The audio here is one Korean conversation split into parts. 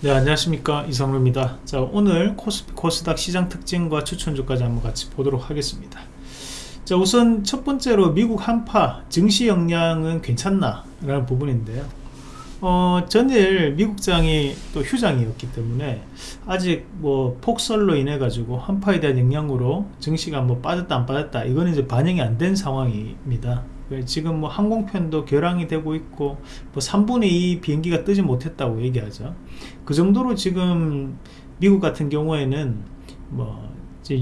네 안녕하십니까. 이성루입니다. 자 오늘 코스피 코스닥 시장 특징과 추천주까지 한번 같이 보도록 하겠습니다. 자 우선 첫 번째로 미국 한파 증시 역량은 괜찮나 라는 부분인데요. 어, 전일 미국장이 또 휴장이었기 때문에 아직 뭐 폭설로 인해 가지고 한파에 대한 영향으로 증시가 뭐 빠졌다 안 빠졌다 이거는 이제 반영이 안 된 상황입니다 그 지금 뭐 항공편도 결항이 되고 있고 뭐 3분의 2 비행기가 뜨지 못했다고 얘기하죠. 그 정도로 지금 미국 같은 경우에는 뭐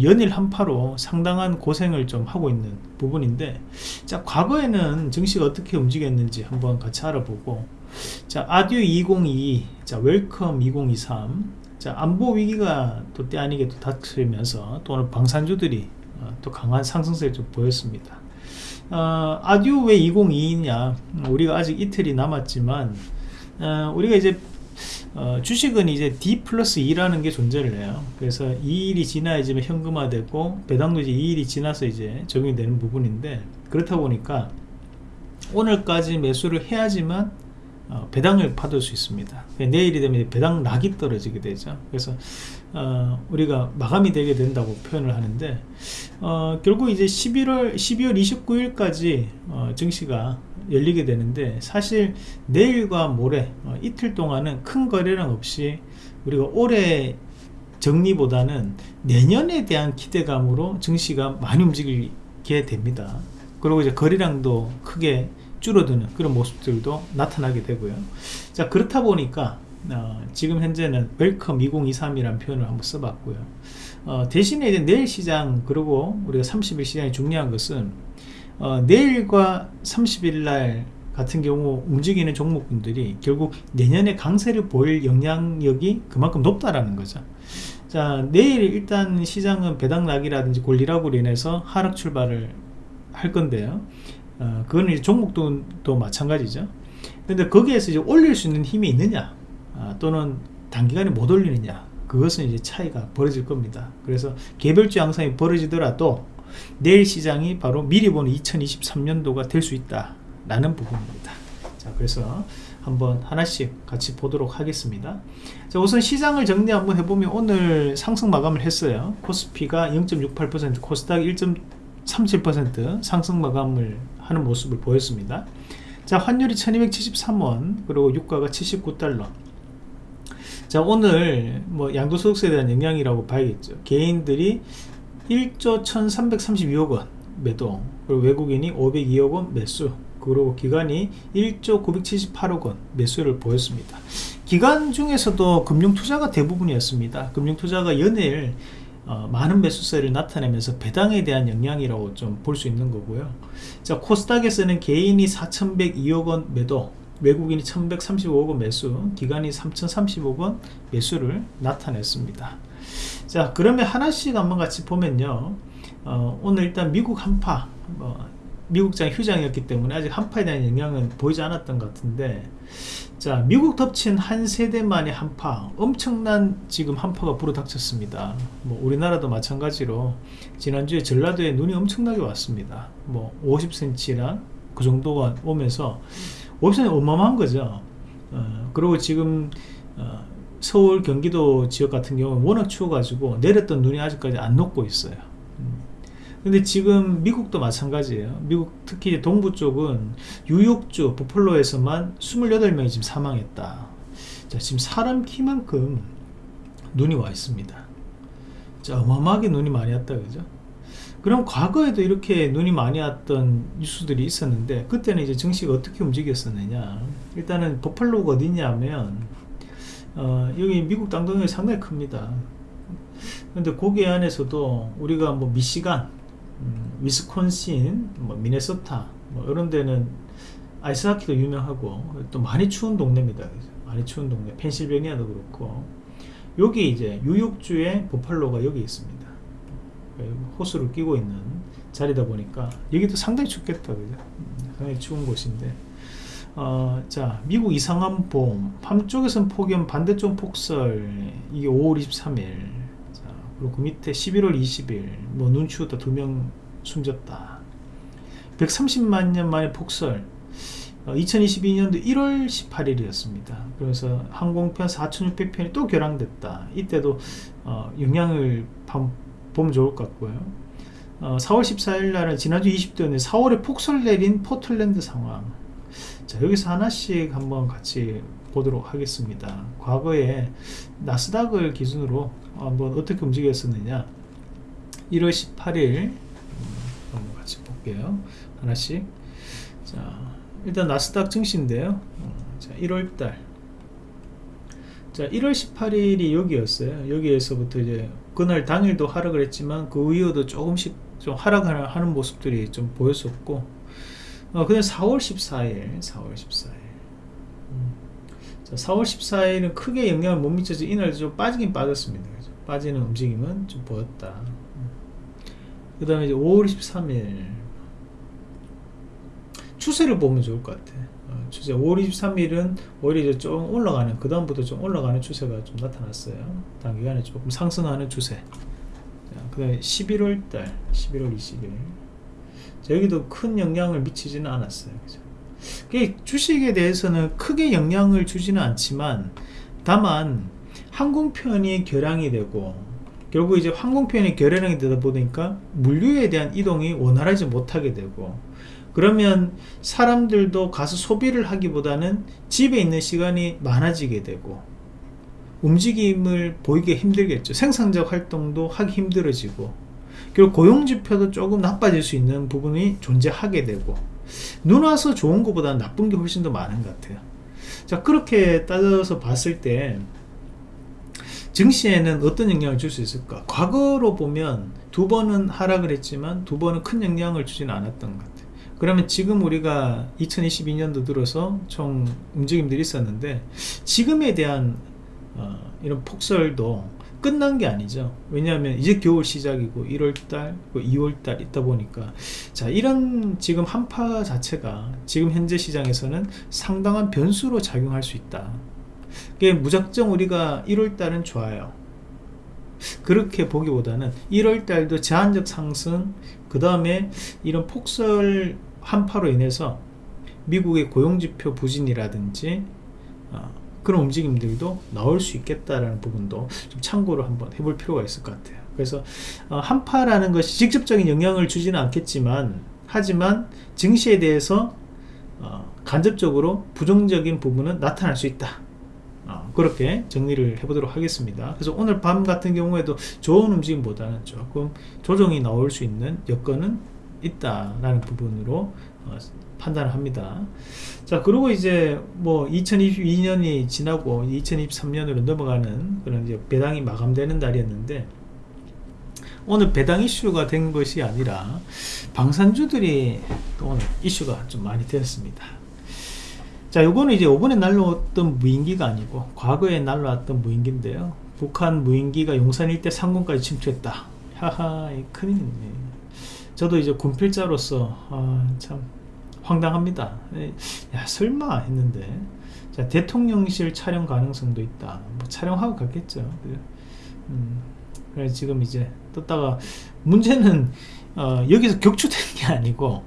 연일 한파로 상당한 고생을 좀 하고 있는 부분인데 자 과거에는 증시가 어떻게 움직였는지 한번 같이 알아보고 자 adieu 2022 자 welcome 2023 자 안보 위기가 또 때 아니게 또 닥치면서 또 오늘 방산주들이 어, 또 강한 상승세를 좀 보였습니다 어, 아듀 왜 2022냐? 우리가 아직 이틀이 남았지만 어, 우리가 이제 어, 주식은 이제 D 플러스 2라는 게 존재를 해요. 그래서 2일이 지나야지 현금화되고 배당도 이제 2일이 지나서 이제 적용이 되는 부분인데 그렇다 보니까 오늘까지 매수를 해야지만 어, 배당을 받을 수 있습니다. 내일이 되면 배당 락이 떨어지게 되죠. 그래서 어, 우리가 마감이 되게 된다고 표현을 하는데 어, 결국 이제 11월 12월 29일까지 어, 증시가 열리게 되는데 사실 내일과 모레 어, 이틀 동안은 큰 거래량 없이 우리가 올해 정리보다는 내년에 대한 기대감으로 증시가 많이 움직이게 됩니다. 그리고 이제 거래량도 크게 줄어드는 그런 모습들도 나타나게 되고요. 자 그렇다 보니까 어, 지금 현재는 welcome 2023이라는 표현을 한번 써봤고요. 어, 대신에 이제 내일 시장 그리고 우리가 30일 시장이 중요한 것은 어, 내일과 30일 날 같은 경우 움직이는 종목군들이 결국 내년에 강세를 보일 영향력이 그만큼 높다라는 거죠. 자 내일 일단 시장은 배당락이라든지 권리락으로 인해서 하락 출발을 할 건데요 어, 그거는 이제 종목도 또 마찬가지죠. 근데 거기에서 이제 올릴 수 있는 힘이 있느냐 아, 또는 단기간에 못 올리느냐 그것은 이제 차이가 벌어질 겁니다. 그래서 개별주 양상이 벌어지더라도 내일 시장이 바로 미리 보는 2023년도가 될 수 있다 라는 부분입니다. 자 그래서 한번 하나씩 같이 보도록 하겠습니다. 자 우선 시장을 정리 한번 해보면 오늘 상승 마감을 했어요. 코스피가 0.68% 코스닥 1.37% 상승 마감을 하는 모습을 보였습니다. 자 환율이 1273원 그리고 유가가 79달러. 자 오늘 뭐 양도소득세에 대한 영향이라고 봐야겠죠. 개인들이 1조 1332억원 매도 그리고 외국인이 502억원 매수 그리고 기관이 1조 978억원 매수를 보였습니다. 기관 중에서도 금융투자가 대부분이었습니다. 금융투자가 연일 어, 많은 매수세를 나타내면서 배당에 대한 영향이라고 좀 볼 수 있는 거고요. 자 코스닥에서는 개인이 4102억원 매도 외국인이 1135억원 매수 기관이 3030억원 매수를 나타냈습니다. 자 그러면 하나씩 한번 같이 보면요. 어, 오늘 일단 미국 한파 어, 미국장 휴장이었기 때문에 아직 한파에 대한 영향은 보이지 않았던 것 같은데 자 미국 덮친 한 세대만의 한파 엄청난 지금 한파가 불어닥쳤습니다. 뭐 우리나라도 마찬가지로 지난주에 전라도에 눈이 엄청나게 왔습니다. 뭐 50cm랑 그 정도가 오면서 50cm 어마어마한 거죠. 어, 그리고 지금 어, 서울 경기도 지역 같은 경우는 워낙 추워가지고 내렸던 눈이 아직까지 안 녹고 있어요 근데 지금 미국도 마찬가지예요. 미국 특히 동부 쪽은 뉴욕주 버펄로에서만 28명이 지금 사망했다. 자 지금 사람 키만큼 눈이 와 있습니다. 자 어마어마하게 눈이 많이 왔다 그죠? 그럼 과거에도 이렇게 눈이 많이 왔던 뉴스들이 있었는데 그때는 이제 증시가 어떻게 움직였었느냐. 일단은 버팔로가 어디냐 하면 어, 여기 미국 땅덩이 상당히 큽니다. 근데 거기 안에서도 우리가 뭐 미시간 음, 위스콘신, 뭐 미네소타 뭐 이런 데는 아이스하키도 유명하고 또 많이 추운 동네입니다. 많이 추운 동네. 펜실베니아도 그렇고 여기 이제 뉴욕주의 보팔로가 여기 있습니다. 호수를 끼고 있는 자리다 보니까 여기도 상당히 춥겠다. 그죠? 음, 상당히 추운 곳인데 어, 자 미국 이상한 봄 밤쪽에선 폭염 반대쪽 폭설 이게 5월 23일 그리고 그 밑에 11월 20일 뭐눈 추웠다 두 명 숨졌다 130만 년 만에 폭설 2022년도 1월 18일이었습니다. 그래서 항공편 4,600편이 또 결항됐다. 이때도 어, 영향을 보면 좋을 것 같고요. 어, 4월 14일 날은 지난주 20도였는데 4월에 폭설 내린 포틀랜드 상황. 자 여기서 하나씩 한번 같이 보도록 하겠습니다. 과거에 나스닥을 기준으로 한번 어떻게 움직였었느냐 1월 18일 음, 한번 같이 볼게요. 하나씩 자 일단 나스닥 증시인데요. 어, 자 1월달 자 1월 18일이 여기였어요. 여기에서부터 이제 그날 당일도 하락을 했지만 그 이후도 조금씩 좀 하락하는 모습들이 좀 보였었고 어, 그다음 4월 14일 4월 14일 음. 자, 4월 14일은 크게 영향을 못 미쳐서 이날도 좀 빠지긴 빠졌습니다. 그죠? 빠지는 움직임은 좀 보였다. 음. 그 다음에 이제 5월 13일 추세를 보면 좋을 것 같아. 어, 추세 5월 23일은 오히려 이제 좀 올라가는 그 다음부터 좀 올라가는 추세가 좀 나타났어요. 단기간에 조금 상승하는 추세. 그 다음에 11월달 11월 20일 자, 여기도 큰 영향을 미치지는 않았어요. 그죠? 주식에 대해서는 크게 영향을 주지는 않지만 다만 항공편이 결항이 되고 결국 이제 항공편이 결항이 되다 보니까 물류에 대한 이동이 원활하지 못하게 되고 그러면 사람들도 가서 소비를 하기보다는 집에 있는 시간이 많아지게 되고 움직임을 보이기 힘들겠죠. 생산적 활동도 하기 힘들어지고 그리고 고용지표도 조금 나빠질 수 있는 부분이 존재하게 되고 눈 와서 좋은 것보다 나쁜 게 훨씬 더 많은 것 같아요. 자 그렇게 따져서 봤을 때 증시에는 어떤 영향을 줄 수 있을까? 과거로 보면 두 번은 하락을 했지만 두 번은 큰 영향을 주지는 않았던 것 같아요. 그러면 지금 우리가 2022년도 들어서 총 움직임들이 있었는데 지금에 대한 어, 이런 폭설도 끝난 게 아니죠. 왜냐하면 이제 겨울 시작이고 1월달 2월달 있다 보니까 자 이런 지금 한파 자체가 지금 현재 시장에서는 상당한 변수로 작용할 수 있다. 그게 무작정 우리가 1월달은 좋아요. 그렇게 보기보다는 1월달도 제한적 상승 그 다음에 이런 폭설 한파로 인해서 미국의 고용지표 부진이라든지 어, 그런 움직임들도 나올 수 있겠다라는 부분도 좀 참고를 한번 해볼 필요가 있을 것 같아요. 그래서 어, 한파라는 것이 직접적인 영향을 주지는 않겠지만 하지만 증시에 대해서 어, 간접적으로 부정적인 부분은 나타날 수 있다. 어, 그렇게 정리를 해보도록 하겠습니다. 그래서 오늘 밤 같은 경우에도 좋은 움직임보다는 조금 조정이 나올 수 있는 여건은 있다라는 부분으로 어, 판단을 합니다. 자, 그리고 이제 뭐 2022년이 지나고 2023년으로 넘어가는 그런 이제 배당이 마감되는 날이었는데 오늘 배당 이슈가 된 것이 아니라 방산주들이 또 오늘 이슈가 좀 많이 되었습니다. 자, 요거는 이제 요번에 날라왔던 무인기가 아니고 과거에 날라왔던 무인기인데요. 북한 무인기가 용산 일대 상공까지 침투했다. 하하, 큰일이네. 저도 이제 군필자로서 아, 참 황당합니다. 야 설마 했는데. 자, 대통령실 촬영 가능성도 있다. 뭐 촬영하고 갔겠죠. 음, 그래서 지금 이제 떴다가 문제는 어, 여기서 격추된 게 아니고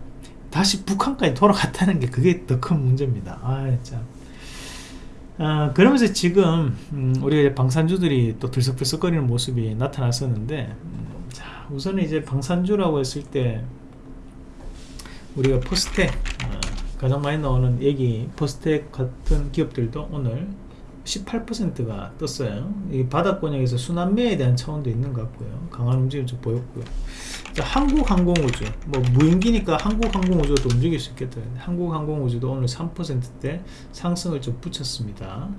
다시 북한까지 돌아갔다는 게 그게 더 큰 문제입니다. 아 참. 아, 그러면서 지금 음, 우리 방산주들이 또 들썩들썩거리는 모습이 나타났었는데 음, 자 우선 이제 방산주라고 했을 때 우리가 포스텍 어, 가장 많이 나오는 얘기 포스텍 같은 기업들도 오늘 18%가 떴어요. 이 바닥권역에서 순환매에 대한 차원도 있는 것 같고요. 강한 움직임 좀 보였고요. 자, 한국항공우주 뭐 무인기니까 한국항공우주도 움직일 수 있겠다. 한국항공우주도 오늘 3%대 상승을 좀 붙였습니다.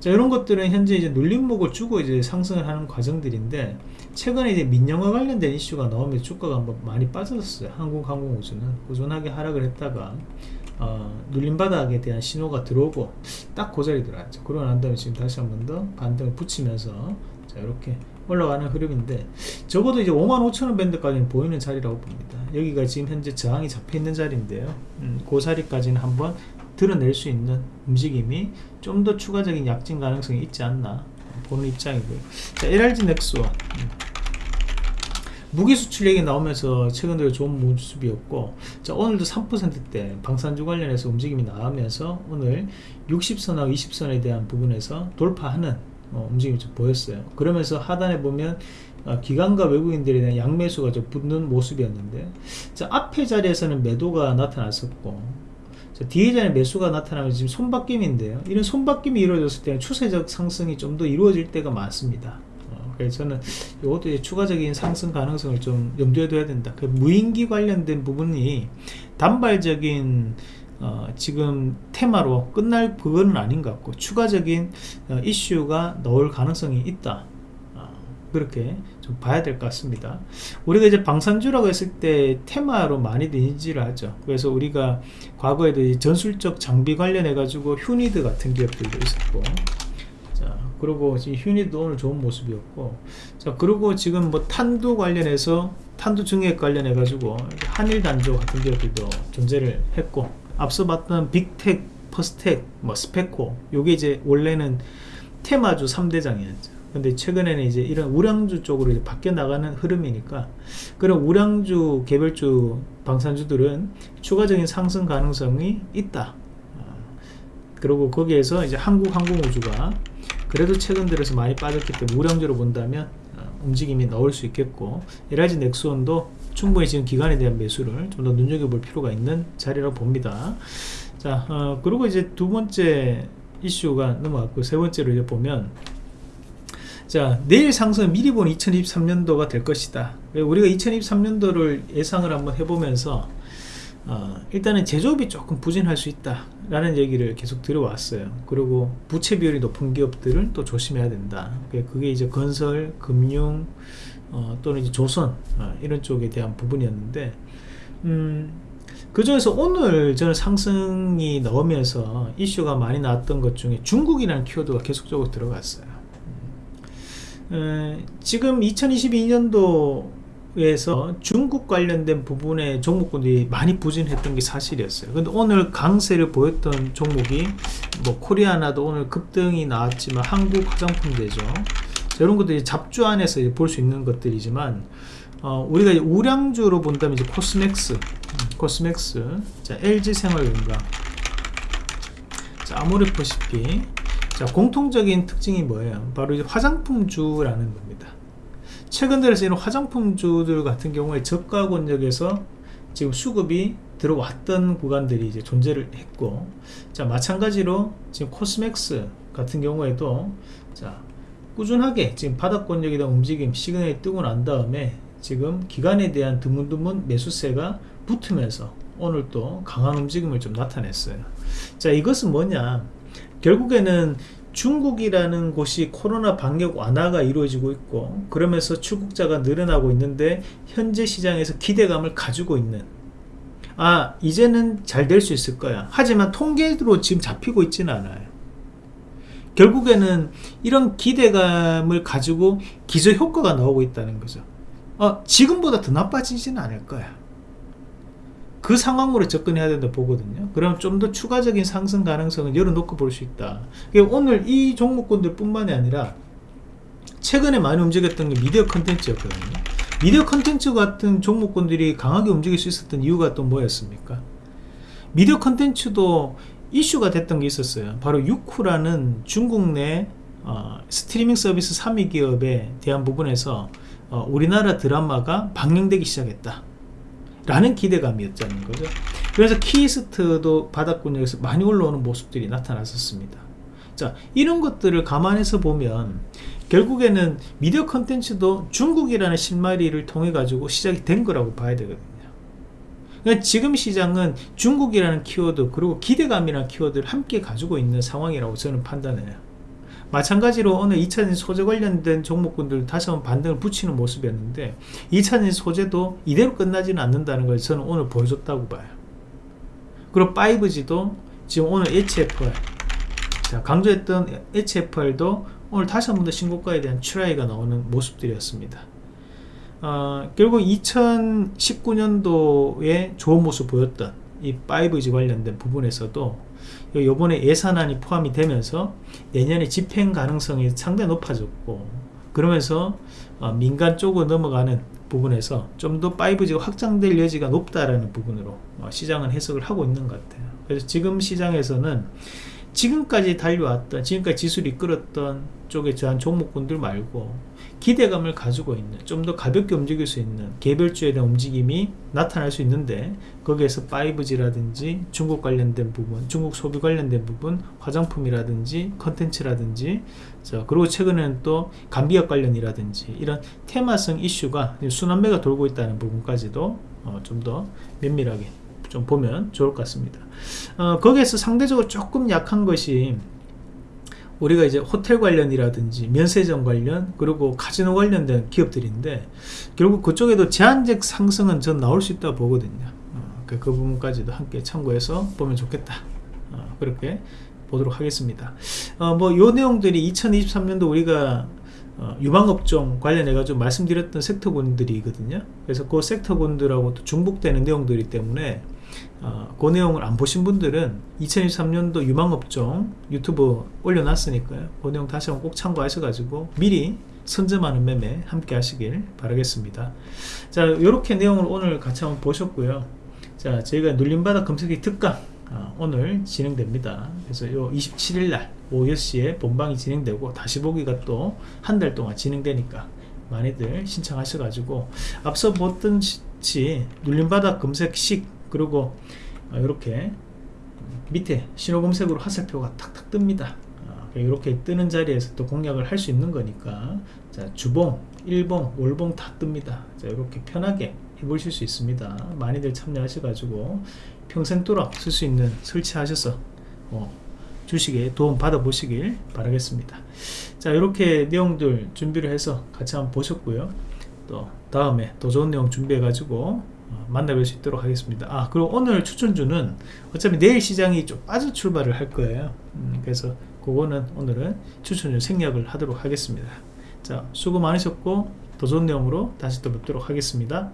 자 이런 것들은 현재 이제 눌림목을 주고 이제 상승을 하는 과정들인데 최근에 이제 민영화 관련된 이슈가 나오면 주가가 한번 많이 빠졌어요. 한국항공우주는 꾸준하게 하락을 했다가 어, 눌림바닥에 대한 신호가 들어오고 딱 그 자리 들어왔죠 그러고 난 다음에 지금 다시 한번 더 반등을 붙이면서 자 이렇게 올라가는 흐름인데 적어도 이제 55,000원 밴드까지는 보이는 자리라고 봅니다. 여기가 지금 현재 저항이 잡혀 있는 자리인데요. 음, 그 자리까지는 한번 드러낼 수 있는 움직임이 좀 더 추가적인 약진 가능성이 있지 않나 보는 입장이고요. 자 LRG 넥스원 음. 무기 수출 얘기 나오면서 최근 들어 좋은 모습이었고 자 오늘도 3%대 방산주 관련해서 움직임이 나오면서 오늘 60선하고 20선에 대한 부분에서 돌파하는 어, 움직임이 좀 보였어요. 그러면서 하단에 보면 어, 기관과 외국인들에 대한 양매수가 좀 붙는 모습이었는데 자 앞에 자리에서는 매도가 나타났었고 자, 뒤에 자리 매수가 나타나면 지금 손바뀜인데요. 이런 손바뀜이 이루어졌을 때는 추세적 상승이 좀 더 이루어질 때가 많습니다. 어, 그래서 저는 이것도 추가적인 상승 가능성을 좀 염두에 둬야 된다. 그 무인기 관련된 부분이 단발적인 어, 지금 테마로 끝날 그거는 아닌 것 같고 추가적인 어, 이슈가 나올 가능성이 있다. 어, 그렇게 좀 봐야 될 것 같습니다. 우리가 이제 방산주라고 했을 때 테마로 많이들 인지를 하죠. 그래서 우리가 과거에도 전술적 장비 관련해 가지고 휴니드 같은 기업들도 있었고 자 그리고 지금 휴니도 오늘 좋은 모습이었고 자 그리고 지금 뭐 탄두 관련해서 탄두 증액 관련해 가지고 한일 단조 같은 기업들도 존재를 했고 앞서 봤던 빅텍, 퍼스텍, 뭐 스페코 요게 이제 원래는 테마주 3대장이었죠. 근데 최근에는 이제 이런 우량주 쪽으로 이제 바뀌어 나가는 흐름이니까 그런 우량주 개별주 방산주들은 추가적인 상승 가능성이 있다. 어, 그리고 거기에서 이제 한국항공우주가 그래도 최근 들어서 많이 빠졌기 때문에 우량주로 본다면 어, 움직임이 나올 수 있겠고 LIG 넥스원도 충분히 지금 기간에 대한 매수를 좀 더 눈여겨볼 필요가 있는 자리라고 봅니다. 자 어, 그리고 이제 두 번째 이슈가 넘어갔고 세 번째로 이제 보면 자 내일 상승은 미리 본 2023년도가 될 것이다. 우리가 2023년도를 예상을 한번 해보면서 어, 일단은 제조업이 조금 부진할 수 있다 라는 얘기를 계속 들어왔어요. 그리고 부채 비율이 높은 기업들은 또 조심해야 된다. 그게 이제 건설, 금융 어, 또는 이제 조선 어, 이런 쪽에 대한 부분이었는데 음, 그 중에서 오늘 저는 상승이 나오면서 이슈가 많이 나왔던 것 중에 중국이라는 키워드가 계속적으로 들어갔어요. 지금 2022년도 에서 중국 관련된 부분의 종목군들이 많이 부진했던 게 사실이었어요. 근데 오늘 강세를 보였던 종목이 뭐 코리아나도 오늘 급등이 나왔지만 한국 화장품 대죠. 이런 것들이 잡주 안에서 볼 수 있는 것들이지만 어, 우리가 우량주로 본다면 이제 코스맥스, 음, 코스맥스, 자 LG생활건강, 자 아모레퍼시픽, 자 공통적인 특징이 뭐예요? 바로 이제 화장품주라는 겁니다 최근 들어서 이런 화장품주들 같은 경우에 저가 권역에서 지금 수급이 들어왔던 구간들이 이제 존재를 했고 자 마찬가지로 지금 코스맥스 같은 경우에도 자 꾸준하게 지금 바닥권역에 대한 움직임 시그널이 뜨고 난 다음에 지금 기간에 대한 드문드문 매수세가 붙으면서 오늘 또 강한 움직임을 좀 나타냈어요. 자 이것은 뭐냐? 결국에는 중국이라는 곳이 코로나 방역 완화가 이루어지고 있고 그러면서 출국자가 늘어나고 있는데 현재 시장에서 기대감을 가지고 있는. 아 이제는 잘 될 수 있을 거야. 하지만 통계로 지금 잡히고 있지는 않아요. 결국에는 이런 기대감을 가지고 기저효과가 나오고 있다는 거죠. 어, 지금보다 더 나빠지지는 않을 거야 그 상황으로 접근해야 된다 보거든요. 그럼 좀 더 추가적인 상승 가능성을 열어놓고 볼 수 있다. 오늘 이 종목군들 뿐만이 아니라 최근에 많이 움직였던 게 미디어 컨텐츠였거든요. 미디어 컨텐츠 같은 종목군들이 강하게 움직일 수 있었던 이유가 또 뭐였습니까? 미디어 컨텐츠도 이슈가 됐던 게 있었어요. 바로 유쿠라는 중국 내 어, 스트리밍 서비스 3위 기업에 대한 부분에서 어, 우리나라 드라마가 방영되기 시작했다 라는 기대감이었다는 거죠. 그래서 키이스트도 바닥권역에서 많이 올라오는 모습들이 나타났었습니다. 자 이런 것들을 감안해서 보면 결국에는 미디어 컨텐츠도 중국이라는 실마리를 통해 가지고 시작이 된 거라고 봐야 되거든요. 그러니까 지금 시장은 중국이라는 키워드 그리고 기대감이라는 키워드를 함께 가지고 있는 상황이라고 저는 판단해요 마찬가지로 오늘 2차전지 소재 관련된 종목군들 다시 한번 반등을 붙이는 모습이었는데 2차전지 소재도 이대로 끝나지는 않는다는 걸 저는 오늘 보여줬다고 봐요. 그리고 5G도 지금 오늘 HFR 자 강조했던 HFR도 오늘 다시 한 번 더 신고가에 대한 출하이가 나오는 모습들이었습니다. 어, 결국 2019년도에 좋은 모습 보였던 이 5G 관련된 부분에서도 요번에 예산안이 포함이 되면서 내년에 집행 가능성이 상당히 높아졌고 그러면서 어, 민간 쪽으로 넘어가는 부분에서 좀 더 5G가 확장될 여지가 높다라는 부분으로 어, 시장은 해석을 하고 있는 것 같아요. 그래서 지금 시장에서는 지금까지 달려왔던 지금까지 지수를 이끌었던 쪽에 저한 종목군들 말고 기대감을 가지고 있는 좀 더 가볍게 움직일 수 있는 개별주에 대한 움직임이 나타날 수 있는데 거기에서 5G라든지 중국 관련된 부분 중국 소비 관련된 부분 화장품이라든지 컨텐츠라든지 자 그리고 최근에는 또 감비약 관련이라든지 이런 테마성 이슈가 순환매가 돌고 있다는 부분까지도 어, 좀 더 면밀하게 좀 보면 좋을 것 같습니다. 어, 거기에서 상대적으로 조금 약한 것이 우리가 이제 호텔 관련이라든지 면세점 관련 그리고 카지노 관련된 기업들인데 결국 그쪽에도 제한적 상승은 전 나올 수 있다고 보거든요. 어, 그, 그 부분까지도 함께 참고해서 보면 좋겠다. 어, 그렇게 보도록 하겠습니다. 어, 뭐요 내용들이 2023년도 우리가 어, 유방업종 관련해 가지고 말씀드렸던 섹터군들이거든요. 그래서 그 섹터군들하고 또 중복되는 내용들이 때문에 어, 그 내용을 안 보신 분들은 2023년도 유망업종 유튜브 올려놨으니까요. 그 내용 다시 한번 꼭 참고하셔가지고 미리 선점하는 매매 함께 하시길 바라겠습니다. 자 이렇게 내용을 오늘 같이 한번 보셨고요. 자 저희가 눌림바닥 검색기 특강 어, 오늘 진행됩니다. 그래서 요 27일날 오후 6시에 본방이 진행되고 다시 보기가 또 한 달 동안 진행되니까 많이들 신청하셔가지고 앞서 보던지 눌림바닥 검색식 그리고 이렇게 밑에 신호 검색으로 화살표가 탁탁 뜹니다. 이렇게 뜨는 자리에서 또 공략을 할 수 있는 거니까 자 주봉, 일봉, 월봉 다 뜹니다. 자 이렇게 편하게 해보실 수 있습니다. 많이들 참여하셔가지고 평생도록 쓸 수 있는 설치하셔서 어, 주식에 도움 받아 보시길 바라겠습니다. 자 이렇게 내용들 준비를 해서 같이 한번 보셨고요. 또 다음에 더 좋은 내용 준비해 가지고 어, 만나뵐 수 있도록 하겠습니다. 아 그리고 오늘 추천주는 어차피 내일 시장이 좀 빠져 출발을 할 거예요. 음, 그래서 그거는 오늘은 추천주 생략을 하도록 하겠습니다. 자 수고 많으셨고 더 좋은 내용으로 다시 또 뵙도록 하겠습니다